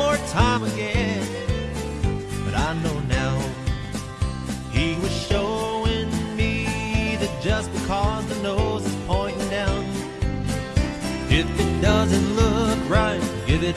more time again. But I know now he was showing me that just because the nose is pointing down, if it doesn't look right, give it